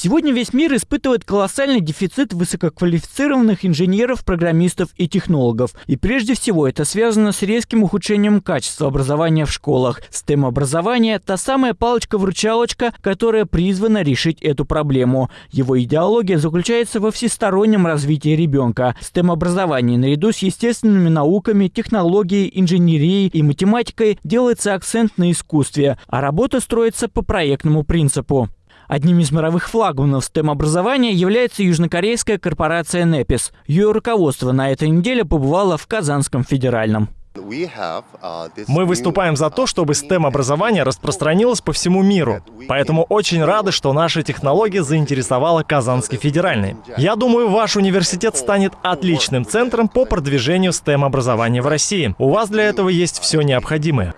Сегодня весь мир испытывает колоссальный дефицит высококвалифицированных инженеров, программистов и технологов. И прежде всего это связано с резким ухудшением качества образования в школах. STEM-образование – та самая палочка-вручалочка, которая призвана решить эту проблему. Его идеология заключается во всестороннем развитии ребенка. STEM-образование наряду с естественными науками, технологией, инженерией и математикой делается акцент на искусстве, а работа строится по проектному принципу. Одним из мировых флагманов STEM-образования является южнокорейская корпорация NEPIS. Ее руководство на этой неделе побывало в Казанском федеральном. Мы выступаем за то, чтобы STEM-образование распространилось по всему миру. Поэтому очень рады, что наша технология заинтересовала Казанский федеральный. Я думаю, ваш университет станет отличным центром по продвижению STEM-образования в России. У вас для этого есть все необходимое.